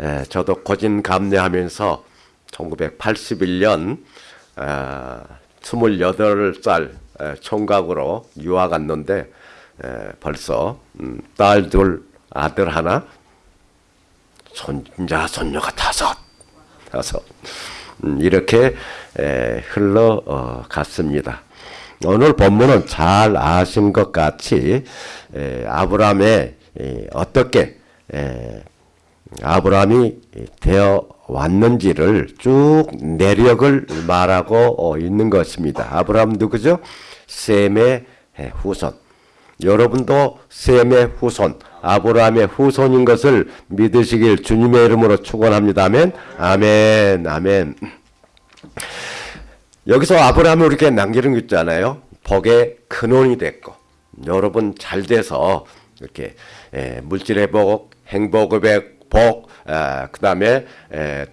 에, 저도 고진감래하면서 1981년 아, 28살 에, 총각으로 유학 갔는데 에, 벌써 음, 딸 둘, 아들 하나, 손자, 손녀가 다섯, 다섯 음, 이렇게 에, 흘러 어, 갔습니다. 오늘 본문은 잘 아신 것 같이 에, 아브라함의 에, 어떻게 에, 아브라함이 되어 왔는지를 쭉 내력을 말하고 어, 있는 것입니다. 아브라함 누구죠? 셈의 에, 후손. 여러분도 셈의 후손, 아브라함의 후손인 것을 믿으시길 주님의 이름으로 축원합니다. 아멘. 아멘. 아멘. 여기서 아브라함이 우리에게 남기는 거 있잖아요. 복의 근원이 됐고 여러분 잘 돼서 이렇게 에, 물질의 복, 행복의 복, 아, 그 다음에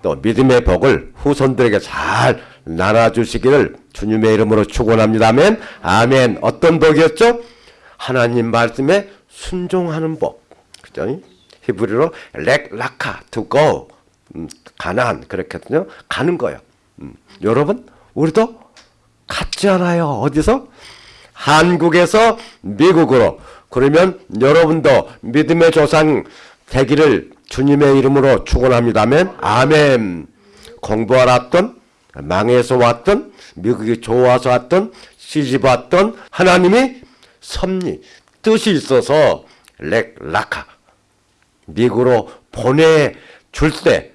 또 믿음의 복을 후손들에게 잘 나눠주시기를 주님의 이름으로 축원합니다. 아멘. 아멘. 어떤 복이었죠? 하나님 말씀에 순종하는 복. 그죠? 히브리로 렉 라카 to 음, 가난 그렇거든요. 가는 거예요. 음, 여러분 우리도 갔지 않아요. 어디서? 한국에서 미국으로. 그러면 여러분도 믿음의 조상 되기를 주님의 이름으로 축원합니다. 아멘. 아멘. 공부하러 왔던 망해서 왔던 미국이 좋아서 왔던 시집 왔던 하나님이 섭리 뜻이 있어서 렉 라카 미국으로 보내 줄 때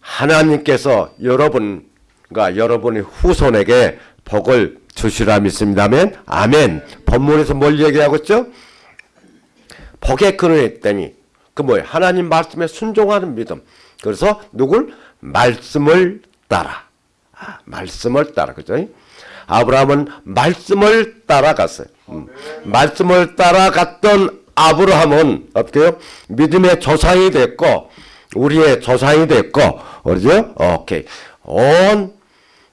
하나님께서 여러분과 여러분의 후손에게 복을 주시라 믿습니다. 아멘. 아멘. 본문에서 뭘 얘기하고 있죠? 복의 근원이 있다니 그 뭐예요? 하나님 말씀에 순종하는 믿음. 그래서 누굴? 말씀을 따라. 아, 말씀을 따라. 그죠? 아브라함은 말씀을 따라갔어요. 음. 말씀을 따라갔던 아브라함은 어떻게요? 믿음의 조상이 됐고 우리의 조상이 됐고 그러죠? 오케이. 온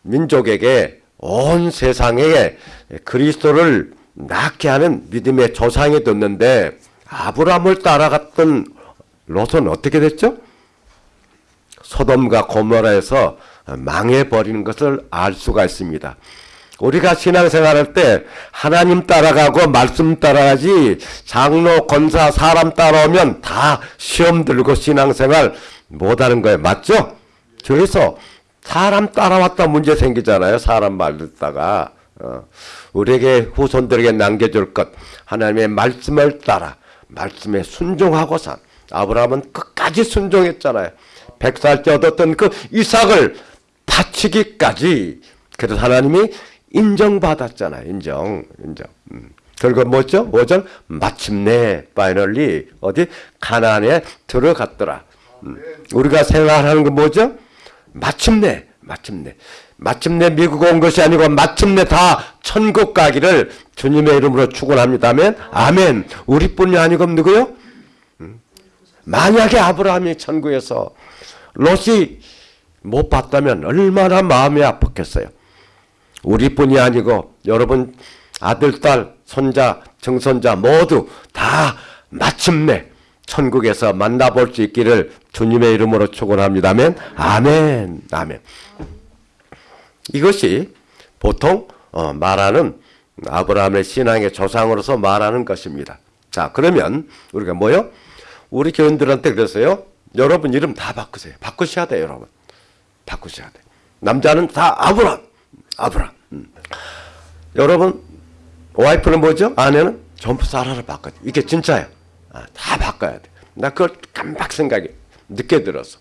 민족에게 온 세상에 그리스도를 낳게 하는 믿음의 조상이 됐는데 아브라함을 따라갔던 롯은 어떻게 됐죠? 소돔과 고모라에서 망해버리는 것을 알 수가 있습니다. 우리가 신앙생활할 때 하나님 따라가고 말씀 따라가지 장로, 권사, 사람 따라오면 다 시험 들고 신앙생활 못하는 거예요. 맞죠? 그래서 사람 따라왔다 문제 생기잖아요. 사람 말 듣다가 어. 우리에게 후손들에게 남겨줄 것 하나님의 말씀을 따라 말씀에 순종하고 산 아브라함은 끝까지 순종했잖아요. 백살 때 얻었던 그 이삭을 바치기까지 그래서 하나님이 인정받았잖아요. 인정, 인정. 음. 결국 뭐죠? 뭐죠? 마침내 파이널리 어디 가나안에 들어갔더라. 음. 우리가 생각하는 건 뭐죠? 마침내, 마침내. 마침내 미국 온 것이 아니고 마침내 다 천국 가기를 주님의 이름으로 축원합니다. 아멘. 아멘. 우리뿐이 아니고 누구요? 음. 만약에 아브라함이 천국에서 롯이 못 봤다면 얼마나 마음이 아팠겠어요. 우리뿐이 아니고 여러분 아들, 딸, 손자, 증손자 모두 다 마침내 천국에서 만나볼 수 있기를 주님의 이름으로 축원합니다. 아멘. 아멘. 아멘. 이것이 보통 어, 말하는 아브라함의 신앙의 조상으로서 말하는 것입니다. 자, 그러면 우리가 뭐요? 우리 교인들한테 그랬어요. 여러분 이름 다 바꾸세요. 바꾸셔야 돼요, 여러분. 바꾸셔야 돼. 남자는 다 아브람, 아브람. 음. 여러분 와이프는 뭐죠? 아내는 전부 사라를 바꿔. 이게 진짜야. 아, 다 바꿔야 돼. 나 그걸 깜빡 생각이 늦게 들었어.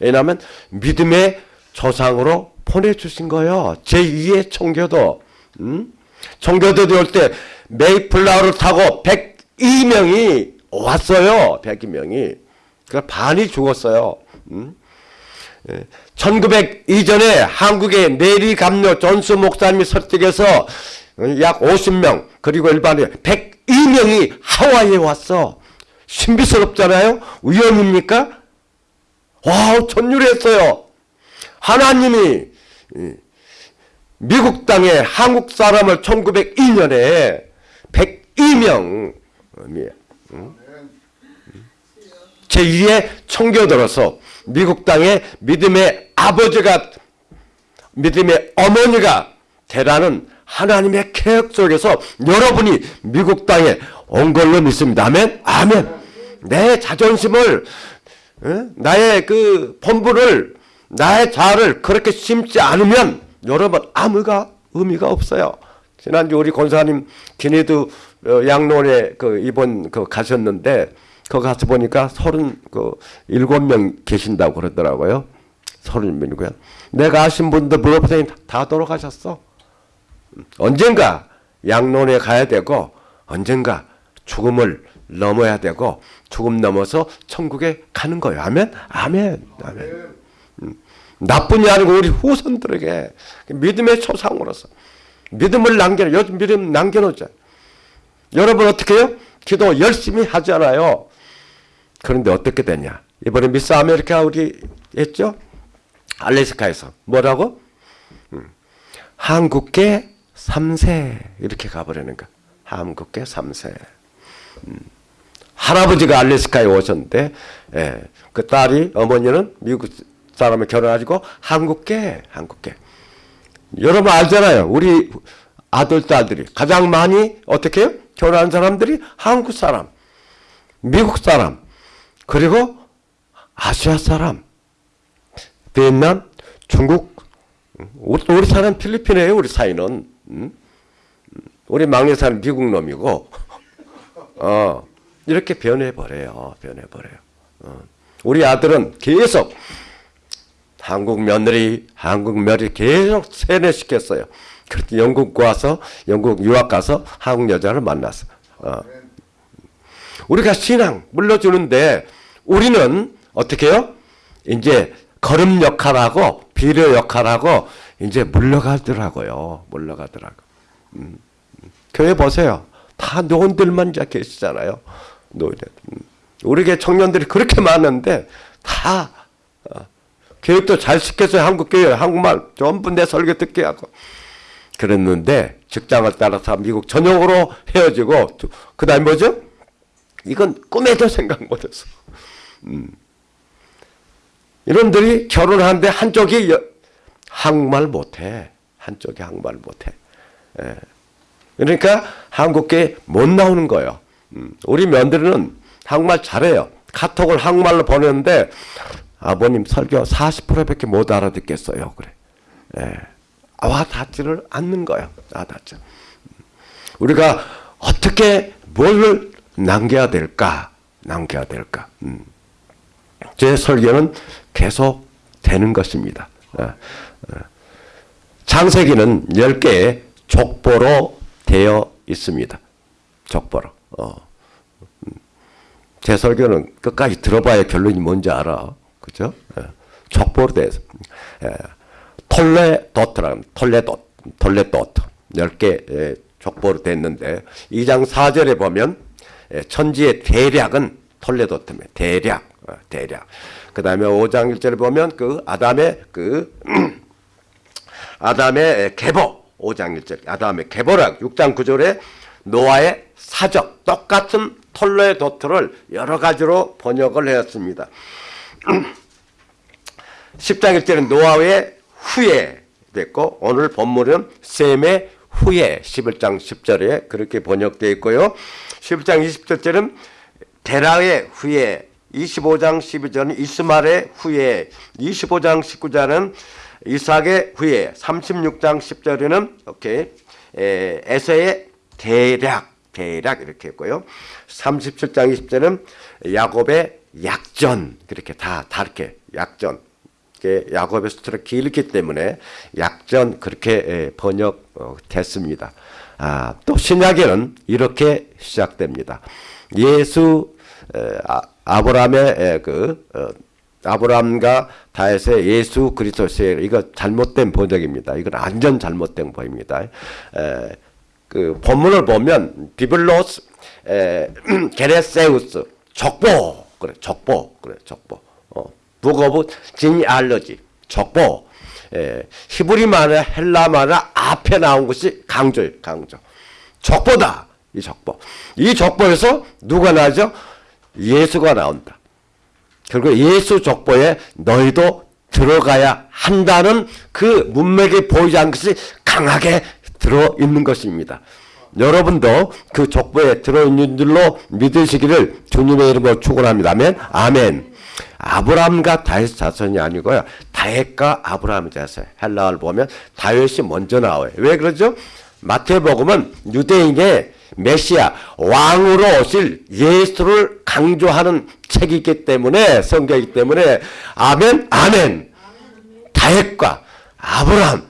왜냐하면 믿음의 조상으로 보내주신 거예요. 제2의 청교도. 음? 청교도들 올때 메이플라워를 타고 102명이 왔어요. 102명이. 그 반이 죽었어요. 음? 1900 이전에 한국의 내리 감료 존수 목사님이 설득해서 약 50명 그리고 일반인 102명이 하와이에 왔어. 신비스럽잖아요. 우연입니까? 와 전율했어요. 하나님이 미국 땅에 한국 사람을 1902년에 102명 제2의 청교도로서 미국 땅에 믿음의 아버지가 믿음의 어머니가 되라는 하나님의 계획 속에서 여러분이 미국 땅에 온 걸로 믿습니다. 아멘? 아멘. 내 자존심을, 어? 나의 그 본부를, 나의 자아를 그렇게 심지 않으면 여러분 아무가 의미가 없어요. 지난주 우리 권사님 기내도 어, 양론에 그 이번 그 가셨는데 거 가서 보니까 서른 그 일곱 명 계신다고 그러더라고요. 서른 명이고요. 내가 아신 분들 물어보더니 다 돌아가셨어. 언젠가 양론에 가야 되고 언젠가 죽음을 넘어야 되고 죽음 넘어서 천국에 가는 거예요. 아멘? 아멘. 아멘. 음, 나뿐이 아니고 우리 후손들에게 믿음의 조상으로서 믿음을 남겨 믿음 남겨놓자. 여러분 어떻게 해요? 기도 열심히 하잖아요. 그런데 어떻게 되냐? 이번에 미스 아메리카 우리 했죠? 알래스카에서 뭐라고? 음, 한국계 3세 이렇게 가버리는 거. 한국계 3세. 음, 할아버지가 알래스카에 오셨는데 예, 그 딸이 어머니는 미국 사람을 결혼하시고 한국계 한국계. 여러분 알잖아요. 우리 아들 딸들이 가장 많이 어떻게 해요? 결혼한 사람들이 한국 사람, 미국 사람, 그리고 아시아 사람, 베트남, 중국, 우리, 우리 사람 필리핀이에요. 우리 사이는. 우리 막내 사람 미국 놈이고, 어, 이렇게 변해버려요. 변해버려요. 어. 우리 아들은 계속 한국 며느리, 한국 며느리 계속 세뇌시켰어요. 그렇게 영국 와서, 영국 유학 가서 한국 여자를 만났어. 어. 우리가 신앙 물러주는데 우리는 어떻게 해요? 이제 걸음 역할하고 비료 역할하고 이제 물러가더라고요. 물러가더라고. 음. 교회 보세요. 다 노인들만 계시잖아요. 노인. 음. 우리 교 청년들이 그렇게 많은데 다 어. 교육도 잘 시켜서 한국 교회 한국말 전부 내 설교 듣게 하고 그랬는데 직장을 따라서 미국 전역으로 헤어지고 그 다음에 뭐죠? 이건 꿈에도 생각 못했어. 음. 이놈들이 결혼하는데 한쪽이 여, 한국말 못해. 한쪽이 한국말 못해. 예. 그러니까 한국계 못 나오는 거예요. 음. 우리 며느리는 한국말 잘해요. 카톡을 한국말로 보내는데 아버님 설교 40%밖에 못 알아듣겠어요. 그래. 예. 와 닿지를 않는 거예요. 와 닿죠. 우리가 어떻게 뭘 남겨야 될까? 남겨야 될까? 음. 제 설교는 계속 되는 것입니다. 어, 어. 창세기는 10개의 족보로 되어 있습니다. 족보로. 어. 음. 제 설교는 끝까지 들어봐야 결론이 뭔지 알아. 그죠? 족보로 되어 있습니다. 톨레도트라 톨레도, 톨레도트. 10개 족보로 됐는데 2장 4절에 보면 천지의 대략은 톨레도트입니다. 대략. 어, 대략. 그 다음에 5장 1절에 보면 그 아담의 그 아담의 계보 5장 1절 아담의 계보락 6장 9절에 노아의 사적 똑같은 톨레 도트를 여러 가지로 번역을 했습니다. 10장 1절은 노아의 후에 됐고 오늘 본문은 셈의 후에 11장 10절에 그렇게 번역되어 있고요. 11장 20절은 데라의 후에 25장 12절은 이스말의 후에 25장 19절은 이삭의 후에 36장 10절에는 오케이 에, 에서의 대략 대략 이렇게 했고요. 37장 20절은 야곱의 약전 그렇게 다 다르게 약전 야곱의 수트가 길기 때문에 약전 그렇게 번역됐습니다. 아, 또 신약에는 이렇게 시작됩니다. 예수 아, 아브라함의 그 어, 아브라함과 다윗의 예수 그리스도의 이거 잘못된 번역입니다. 이건 완전 잘못된 번입니다. 에, 그 본문을 보면 비블로스 γενέσεως 족보 그래 족보 그래 족보. 어, book of genealogy 족보. 에, 히브리 말이나 헬라 말이나 앞에 나온 것이 강조예요 강조. 족보다 이 족보. 이 족보에서 누가 나죠? 예수가 나온다. 그리고 예수 족보에 너희도 들어가야 한다는 그 문맥이 보이지 않는 것이 강하게 들어있는 것입니다. 여러분도 그 족보에 들어있는 줄로 믿으시기를 주님의 이름으로 축원합니다. 아멘. 아멘. 아브라함과 다윗 자손이 아니고요. 다윗과 아브라함 자손. 헬라어를 보면 다윗이 먼저 나와요. 왜 그러죠? 마태복음은 유대인의 메시아 왕으로 오실 예수를 강조하는 책이기 때문에 성경이기 때문에 아멘 아멘 다윗과 아브라함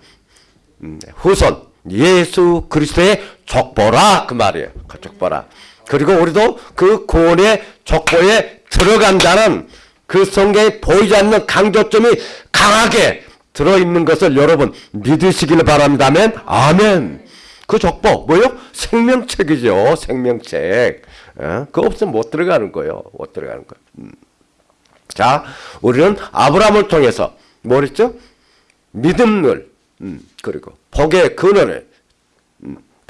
음, 후손 예수 그리스도의 족보라 그 말이에요. 그 족보라. 그리고 우리도 그 구원의 족보에 들어간다는 그 성경에 보이지 않는 강조점이 강하게 들어있는 것을 여러분 믿으시기를 바랍니다. 아멘. 아멘. 그 족보 뭐요? 생명책이죠. 생명책. 어? 그거 없으면 못 들어가는 거예요. 못 들어가는 거예요. 음. 자, 우리는 아브라함을 통해서 뭐랬죠? 믿음을 음, 그리고 복의 근원을 음,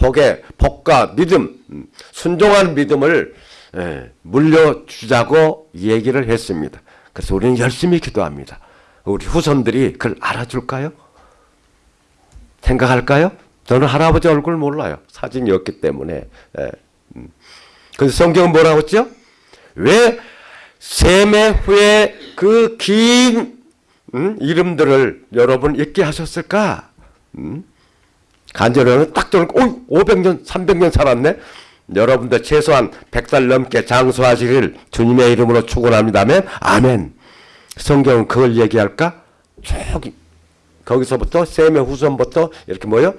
복의 복과 믿음 음, 순종한 믿음을 예, 물려주자고 얘기를 했습니다. 그래서 우리는 열심히 기도합니다. 우리 후손들이 그걸 알아줄까요? 생각할까요? 저는 할아버지 얼굴 몰라요. 사진이 없기 때문에. 예. 음. 그래서 성경은 뭐라고 했죠? 왜 세매 후에 그긴 음? 이름들을 여러분 잊게 하셨을까? 음? 간절히는 딱 저는 오 500년, 300년 살았네. 여러분들 최소한 100살 넘게 장수하시길 주님의 이름으로 축원합니다. 아멘. 아멘. 성경은 그걸 얘기할까? 쭉 거기서부터 셈의 후손부터 이렇게 뭐요?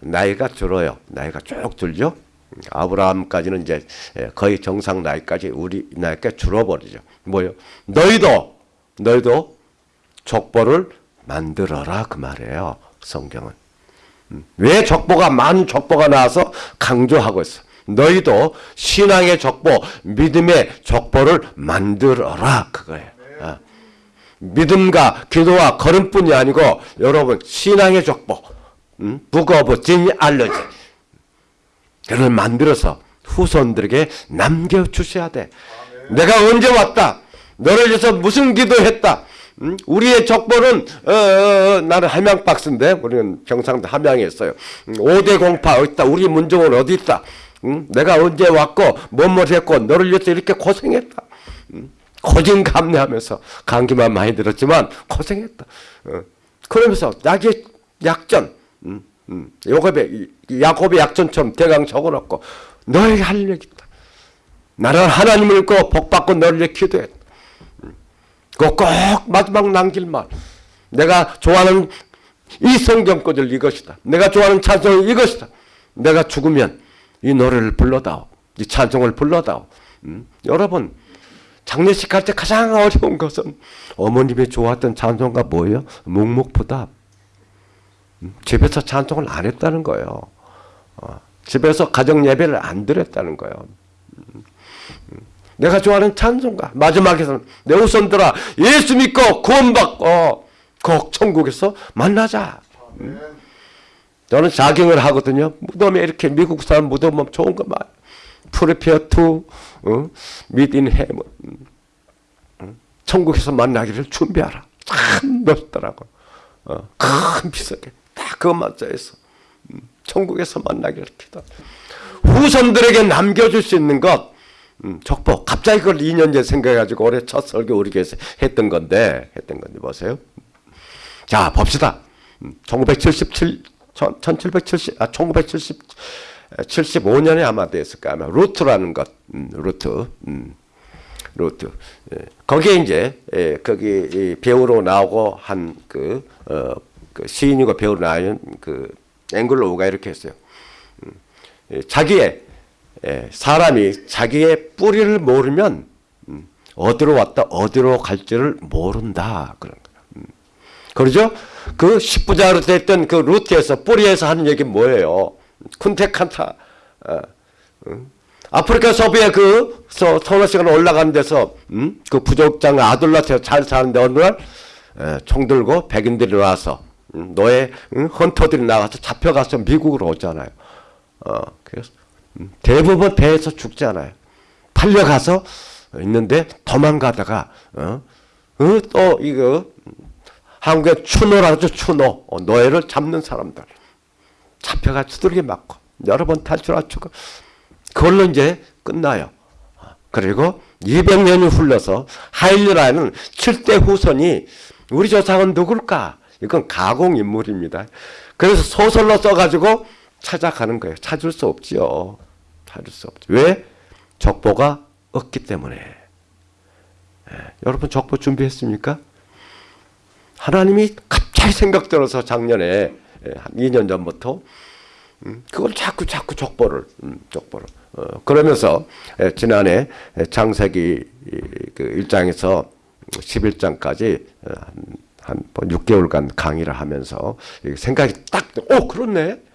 나이가 들어요. 나이가 쭉 들죠. 아브라함까지는 이제 거의 정상 나이까지 우리 나이가 줄어버리죠. 뭐요? 너희도 너희도 족보를 만들어라 그 말이에요. 성경은. 음. 왜 족보가 많은 족보가 나와서 강조하고 있어. 너희도 신앙의 족보, 믿음의 족보를 만들어라 그거예요. 어. 믿음과 기도와 걸음뿐이 아니고 여러분 신앙의 족보, 음? book of genealogy 그걸 만들어서 후손들에게 남겨주셔야 돼. 내가 언제 왔다. 너를 위해서 무슨 기도했다. 음? 우리의 족보는 어, 어, 어, 나는 함양 박씨인데 우리는 경상도 함양에 있어요. 음, 5대 공파 어디 있다. 우리 문중은 어디 있다. 음? 내가 언제 왔고 뭐뭐 했고 너를 위해서 이렇게 고생했다. 음? 고진감래하면서 감기만 많이 들었지만 고생했다. 어. 그러면서 약의 약전 음, 음. 야곱의 야곱의 약전처럼 대강 적어놓고 너에게 할 얘기 있다. 나는 하나님을 믿고 복받고 너를 위해 기도했다. 그꼭 마지막 남길 말. 내가 좋아하는 이 성경권을 이것이다. 내가 좋아하는 찬송이 이것이다. 내가 죽으면 이 노래를 불러다오. 이 찬송을 불러다오. 음? 여러분 장례식 할 때 가장 어려운 것은 어머님이 좋아했던 찬송가 뭐예요? 묵묵부답. 음? 집에서 찬송을 안 했다는 거예요. 어, 집에서 가정 예배를 안 드렸다는 거예요. 음? 내가 좋아하는 찬송가. 마지막에서는 내 후손들아 예수 믿고 구원받고 꼭 천국에서 만나자. 음. 저는 자경을 하거든요. 무덤에 이렇게 미국 사람 무덤 좋은 거 많아요 prepare to 어? meet in heaven 천국에서 만나기를 준비하라. 참 멋있더라고. 어, 큰 비석에 딱 그것만 써있어. 음, 천국에서 만나기를 기도 후손들에게 남겨줄 수 있는 것 음, 족보. 갑자기 그걸 2년 전 생각해가지고 올해 첫 설교 우리 교회에서 했던 건데, 했던 건데, 보세요. 자, 봅시다. 1977, 1770, 아, 1970, 75년에 아마 됐을까, 아마 루트라는 것, 음, 루트, 음, 루트. 예. 거기에 이제, 예, 거기 배우로 나오고 한 그, 어, 그 시인이고 배우로 나온 그 앵글로우가 이렇게 했어요. 음, 예, 자기의 예, 사람이 자기의 뿌리를 모르면 음, 어디로 왔다 어디로 갈지를 모른다 그런 거예요. 음. 그러죠? 그 십부자로 됐던 그 루트에서 뿌리에서 하는 얘기 뭐예요? 쿤테칸타 어, 음. 아프리카 서부에 그 서너 시간 올라가는 데서 음? 그 부족장 아들라트에 잘 사는데 어느 날 에, 총 들고 백인들이 와서 음, 너의 음, 헌터들이 나가서 잡혀가서 미국으로 오잖아요. 어, 그래서 대부분 배에서 죽잖아요. 팔려가서 있는데 도망가다가 어? 어? 또 이거 한국의 추노라죠 추노 어, 노예를 잡는 사람들 잡혀가 두들겨 맞고 여러 번 탈출하고 그걸로 이제 끝나요. 그리고 200년이 흘러서 하일리라는 7대 후손이 우리 조상은 누굴까? 이건 가공 인물입니다. 그래서 소설로 써가지고 찾아가는 거예요. 찾을 수 없지요. 찾을 수 없죠. 왜? 족보가 없기 때문에. 예, 여러분 족보 준비했습니까? 하나님이 갑자기 생각 들어서 작년에 예, 한 2년 전부터 음, 그걸 자꾸 자꾸 족보를 음, 족보를 어, 그러면서 예, 지난해 창세기 그 1장에서 11장까지 어, 한 6개월간 강의를 하면서 생각이 딱, 오, 그렇네.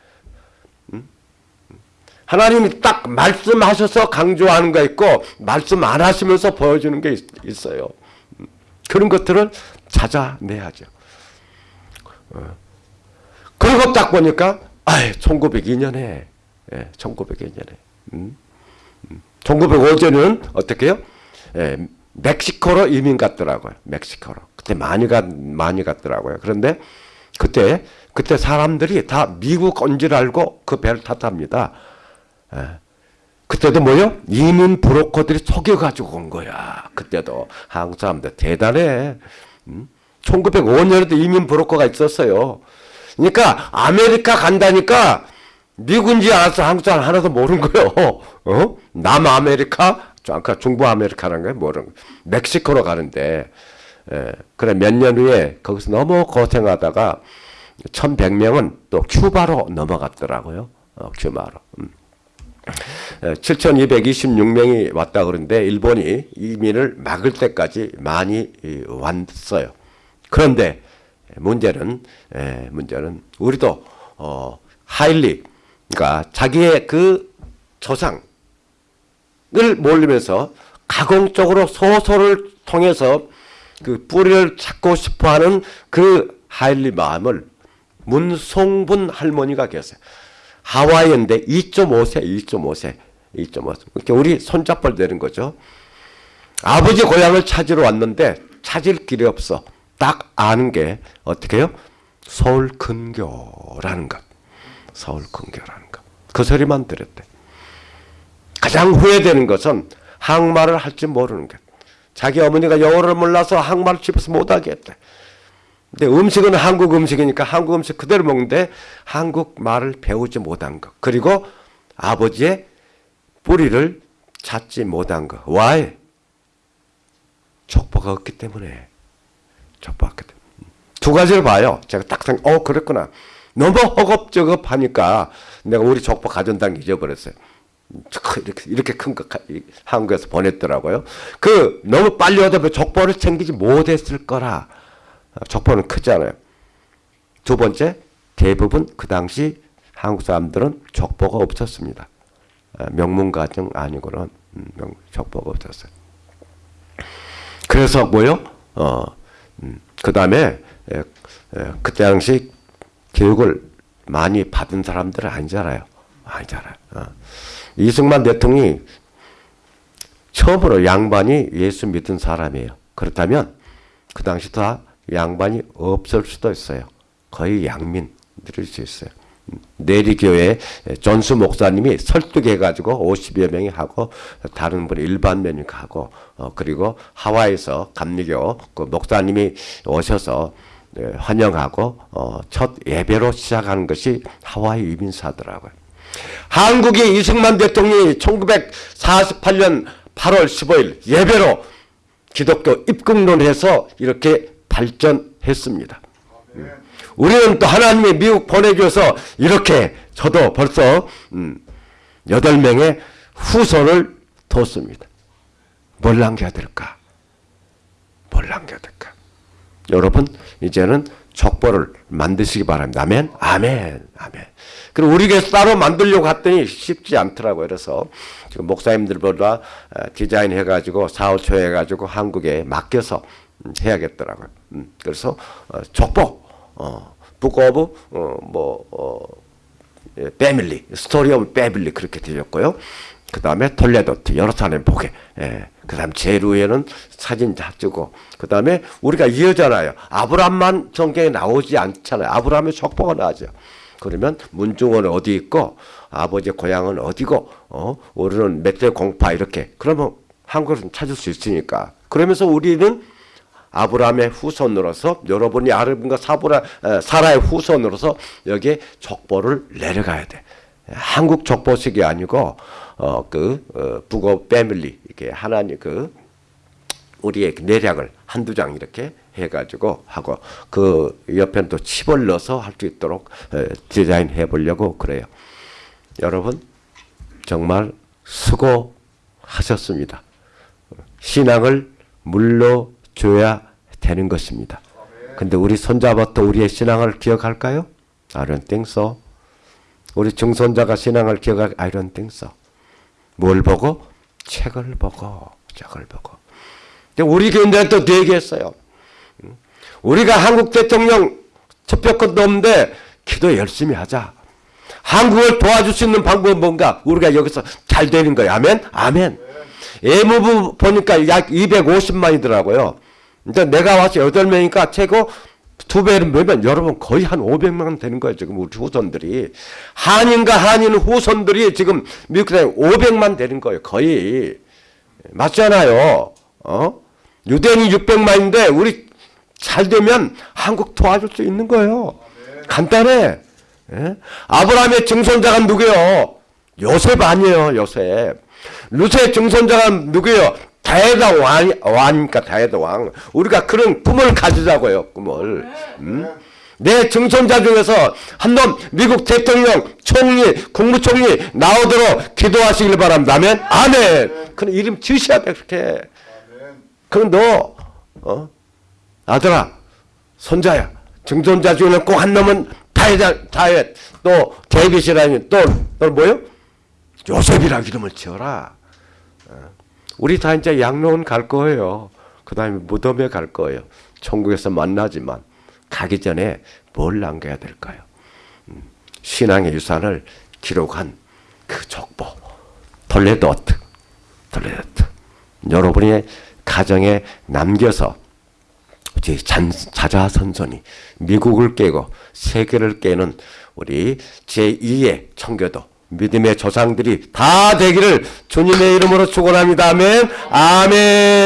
음? 하나님이 딱 말씀하셔서 강조하는 거 있고, 말씀 안 하시면서 보여주는 게 있, 어요 그런 것들을 찾아내야죠. 어. 그리고 딱 보니까, 아 1902년에, 예, 1902년에, 음? 1905년은 어떻게 요 예, 멕시코로 이민 갔더라고요. 멕시코로. 그때 많이 가 많이 갔더라고요. 그런데 그때 그때 사람들이 다 미국 온 줄 알고 그 배를 탔답니다. 예. 그때도 뭐요? 이민 브로커들이 속여가지고 온 거야. 그때도 한국 사람들 대단해. 음? 1905년에도 이민 브로커가 있었어요. 그러니까 아메리카 간다니까 미국인지 알아서 한국 사람 하나도 모르는 거요. 어? 남아메리카, 아까 중부 아메리카라는 거예요. 모르는 거. 멕시코로 가는데 예, 그래 몇 년 후에 거기서 너무 고생하다가 1100명은 또 큐바로 넘어갔더라고요. 어, 큐바로. 음. 7226명이 예, 왔다 그러는데 일본이 이민을 막을 때까지 많이 왔어요. 그런데 문제는 에, 문제는 우리도 어, 하일리 그러니까 자기의 그 조상을 몰리면서 가공적으로 소설을 통해서 그 뿌리를 찾고 싶어하는 그 하일리 마음을 문송분 할머니가 계세요. 하와이인데 2.5세, 2.5세, 2.5세. 그러니까 우리 손잡벌 되는 거죠. 아버지 고향을 찾으러 왔는데 찾을 길이 없어. 딱 아는 게 어떻게 해요? 서울 근교라는 것. 서울 근교라는 것. 그 소리만 들었대. 가장 후회되는 것은 한말을 할 줄 모르는 것. 자기 어머니가 영어를 몰라서 한국말을 집에서 못하게 했대. 근데 음식은 한국 음식이니까 한국 음식 그대로 먹는데 한국 말을 배우지 못한 것. 그리고 아버지의 뿌리를 찾지 못한 것. Why? 족보가 없기 때문에. 족보가 없기 때문에. 두 가지를 봐요. 제가 딱 생각, 어, 그랬구나. 너무 허겁저겁 하니까 내가 우리 족보 가전당 잊어버렸어요. 이렇게, 이렇게 큰 거 한국에서 보냈더라고요. 그 너무 빨리 얻어 족보를 챙기지 못했을 거라. 족보는 크잖아요. 두 번째 대부분 그 당시 한국 사람들은 족보가 없었습니다. 아, 명문가정 아니고는 음, 족보가 없었어요. 그래서 뭐요? 어, 음, 그 다음에 그때 당시 교육을 많이 받은 사람들은 아니잖아요. 아니잖아요. 어. 이승만 대통령이 처음으로 양반이 예수 믿은 사람이에요. 그렇다면 그 당시 다 양반이 없을 수도 있어요. 거의 양민들일 수 있어요. 내리교회 전수 목사님이 설득해가지고 50여 명이 하고 다른 분이 일반 면이 하고 어, 그리고 하와이에서 감리교 그 목사님이 오셔서 예, 환영하고 어, 첫 예배로 시작하는 것이 하와이 이민사더라고요. 한국의 이승만 대통령이 1948년 8월 15일 예배로 기독교 입국론을 해서 이렇게 발전했습니다. 우리는 또 하나님이 미국 보내줘서 이렇게 저도 벌써 음, 8명의 후손을 뒀습니다. 뭘 남겨야 될까? 뭘 남겨야 될까? 여러분 이제는 족보를 만드시기 바랍니다. 아멘? 아멘. 아멘. 그리고 우리 교회 따로 만들려고 했더니 쉽지 않더라고요. 그래서 지금 목사님들보다 어, 디자인 해가지고 사월 초에 해가지고 한국에 맡겨서 음, 해야겠더라고요. 음, 그래서 어, 족보, 어, 북 오브 어, 뭐 어, 패밀리, 스토리 오브 패밀리 그렇게 되었고요. 그 다음에 톨레도트 예루살렘 보게. 예. 그 다음 제루에는 사진 다 찍고. 그 다음에 우리가 이어잖아요. 아브람만 성경에 나오지 않잖아요. 아브람의 족보가 나오죠. 그러면 문중원은 어디 있고 아버지 고향은 어디고 어 우리는 몇 대 공파 이렇게 그러면 한국을 찾을 수 있으니까 그러면서 우리는 아브라함의 후손으로서 여러분이 아르빈과 사브라 에, 사라의 후손으로서 여기에 족보를 내려가야 돼. 한국 족보식이 아니고 어 그 어, 북어 패밀리 이렇게 하나님 그 우리의 내략을 한두 장 이렇게 해가지고 하고 그 옆에는 또 칩을 넣어서 할 수 있도록 에, 디자인해 보려고 그래요. 여러분 정말 수고하셨습니다. 신앙을 물러 줘야 되는 것입니다. 근데 우리 손자부터 우리의 신앙을 기억할까요? I don't think so. 우리 증손자가 신앙을 기억할 I don't think so. 뭘 보고? 책을 보고, 책을 보고. 우리 교인들은 또 얘기했어요. 우리가 한국 대통령 투표권도 없는데 기도 열심히 하자. 한국을 도와줄 수 있는 방법은 뭔가? 우리가 여기서 잘 되는 거예요. 아멘? 아멘. 예무부 보니까 약 250만이더라고요. 근데 내가 와서 8명이니까 최고 두 배를 몇면 여러분 거의 한 500만 되는 거예요. 지금 우리 후손들이. 한인과 한인 후손들이 지금 미국에 500만 되는 거예요. 거의. 맞잖아요. 어? 유대인이 600만인데 우리 잘 되면 한국 도와줄 수 있는 거예요. 간단해. 예? 아브라함의 증손자가 누구요? 요셉 아니에요, 요셉. 루세의 증손자가 누구요? 다에다 왕, 왕이니까 다에다 왕. 우리가 그런 꿈을 가지자고요, 꿈을. 음? 내 증손자 중에서 한 놈 미국 대통령, 총리, 국무총리 나오도록 기도하시길 바랍니다. 아멘? 아멘. 그런 이름 지으셔야 돼, 그렇게. 그럼 너, 어? 아들아, 손자야. 증손자 중에는 꼭 한 놈은 다윗, 다윗, 또 데빗이라니, 또, 또 뭐요? 요셉이라 이름을 지어라. 어. 우리 다 이제 양로원 갈 거예요. 그 다음에 무덤에 갈 거예요. 천국에서 만나지만 가기 전에 뭘 남겨야 될까요? 음, 신앙의 유산을 기록한 그 족보. 톨레도트. 톨레도트. 여러분의 가정에 남겨서 이제 잔, 자자선선이 미국을 깨고 세계를 깨는 우리 제2의 청교도 믿음의 조상들이 다 되기를 주님의 이름으로 축원합니다. 아멘. 아멘.